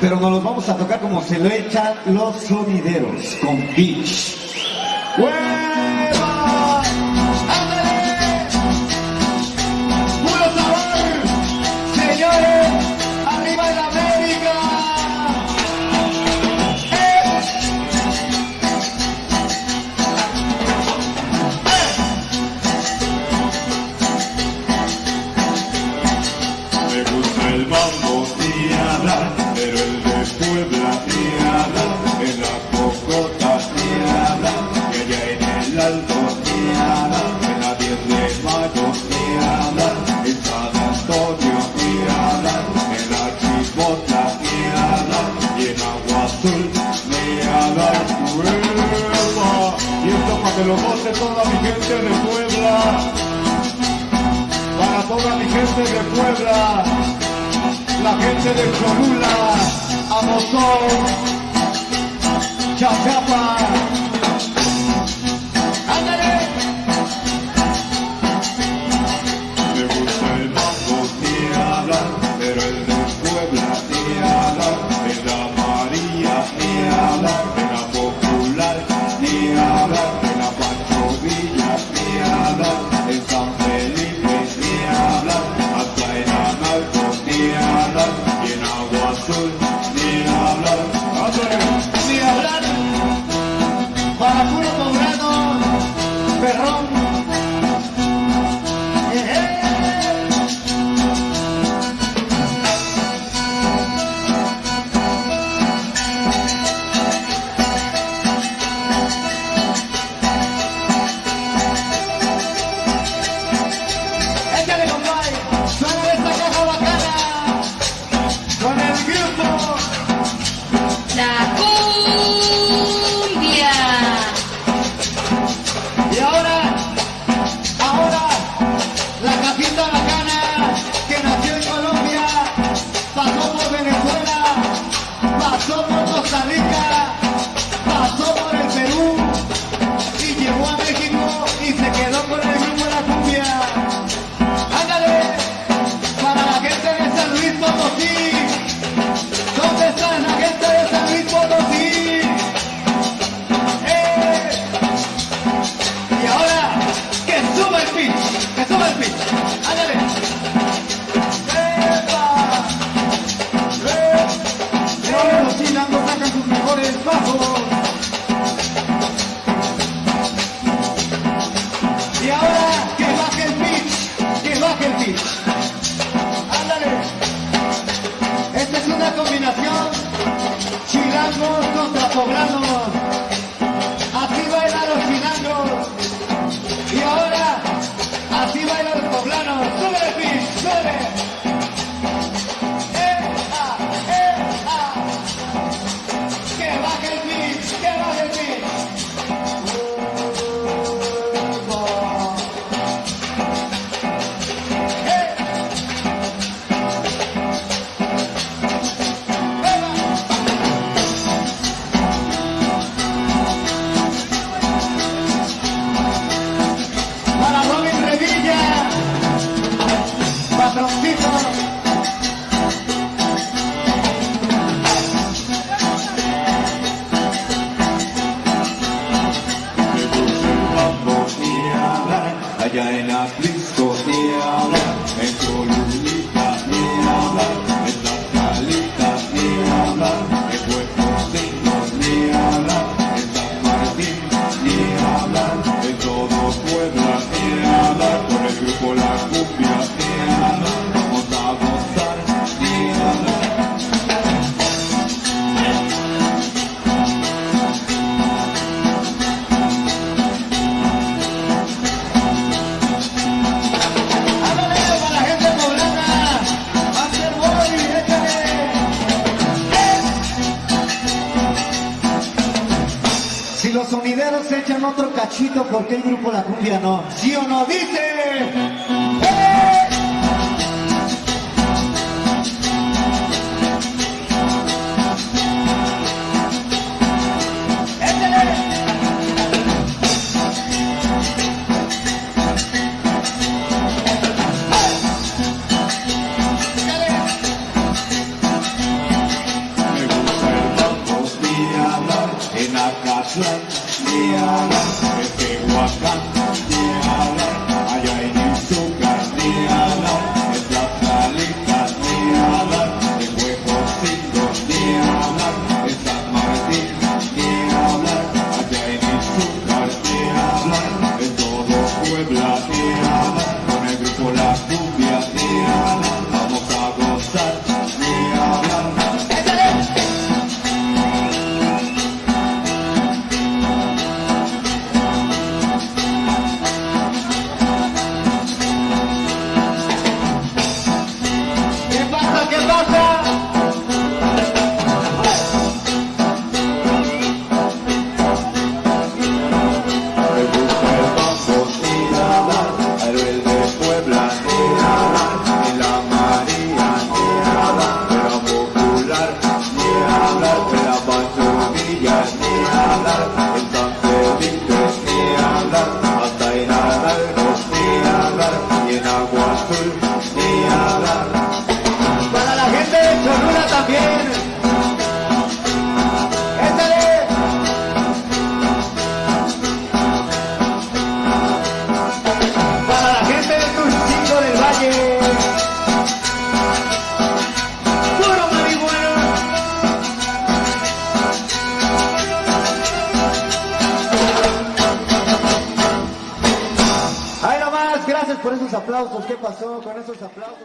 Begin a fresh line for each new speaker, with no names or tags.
pero nos los vamos a tocar como se lo echan los sonideros, con pitch.
que lo goce toda mi gente de Puebla, para toda mi gente de Puebla, la gente de Cholula, Amozón,
Chacapa, blisko i otro cachito porque el grupo La Cumbia no. ¿Sí o no? ¡Dice!
Yeah, dia love esos aplausos, ¿qué pasó con esos aplausos?